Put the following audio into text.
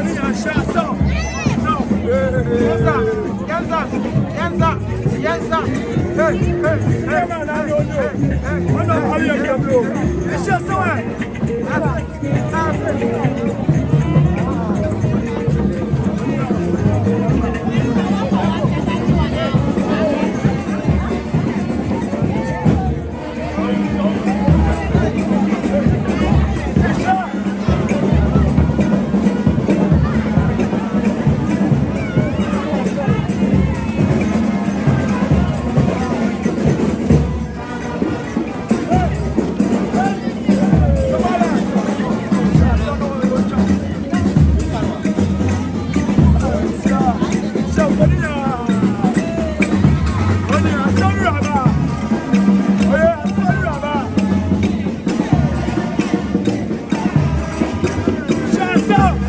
Moni aşağısı. Yenza, yenza, yenza, yenza. Hey, hey, hey, hey, hey. Ana, hadi yapıyorum. Aşağısı var. Aferin, aferin. yourself.